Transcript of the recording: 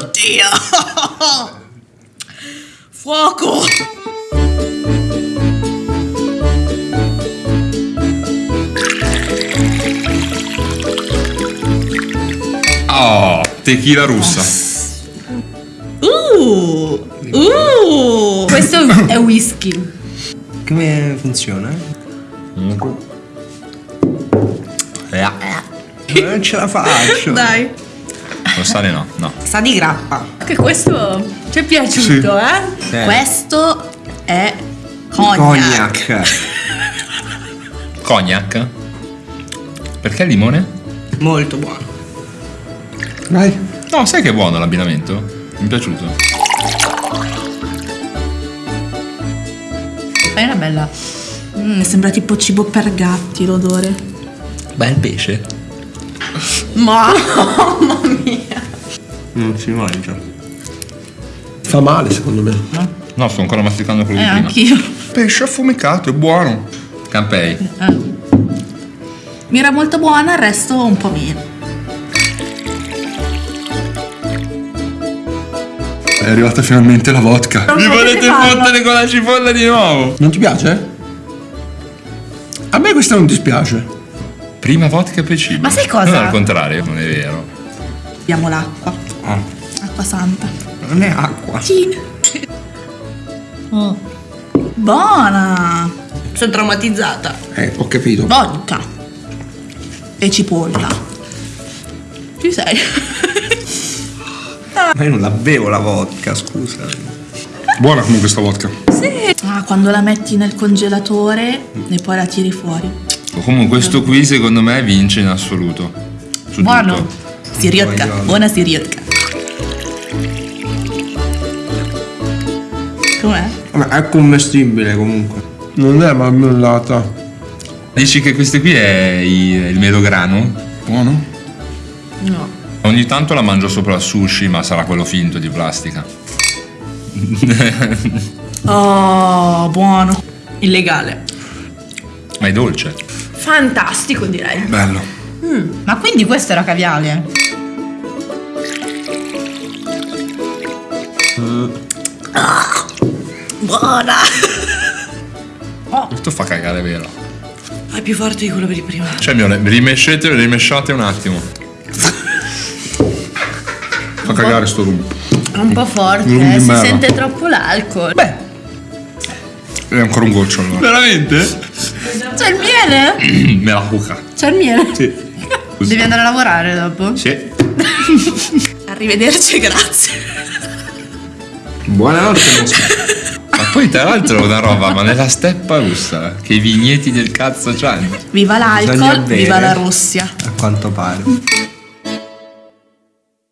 Oddio! Fuoco! Oh, tequila russa. Uh! Uh! Questo è whisky. Come funziona? Non ce la faccio. Dai. Lo sale no, no. Sa di grappa. Che questo ci è piaciuto, eh? Eh, Questo è cognac. Cognac. Cognac? Perché limone? Molto buono. Vai. No, sai che è buono l'abbinamento? Mi è piaciuto. È una bella. Mm, sembra tipo cibo per gatti l'odore. Bel pesce. Mamma mia. Non si mangia. Fa male secondo me. No, sto ancora masticando quello Eh, di prima. anch'io. Pesce affumicato, è buono. Campei. Mi era molto buona, il resto un po' meno. È arrivata finalmente la vodka. Non Mi volete fottere con la cipolla di nuovo? Non ti piace? A me questa non dispiace. Prima vodka e poi cibo. Ma sai cosa? Non al contrario, non è vero. Abbiamo l'acqua. Ah, Acqua santa. non è acqua. Oh. Buona. Sono traumatizzata. Eh, ho capito. Vodka. E cipolla. Ci sei? Ma io non la bevo la vodka, scusa. Buona comunque sta vodka. Ah, quando la metti nel congelatore e poi la tiri fuori. Comunque questo qui secondo me vince in assoluto. Su Buono. tutto. Siriotka. Buona. Siriotka. Com'è? È commestibile comunque. Non è marmellata. Dici che questo qui è il melograno? Buono? No. Ogni tanto la mangio sopra il sushi, ma sarà quello finto di plastica. Oh, buono. Illegale. Ma è dolce. Fantastico, direi. Bello. Ma quindi questo era caviale? Buona. Questo fa cagare vero. È più forte di quello di prima. Cioè, mio, rimescete, rimesciate un attimo. Fa cagare sto rum. È un po' forte, eh, si sente troppo l'alcol. Beh, È ancora un goccio allora. veramente? C'è il miele? Me la cuca. C'è il miele? Sì. Devi andare a lavorare dopo? Sì. Arrivederci, grazie. Buonanotte, Mosca. Ma poi tra l'altro una roba, ma nella steppa russa, che i vigneti del cazzo c'hanno. Viva l'alcol, viva la Russia. A quanto pare.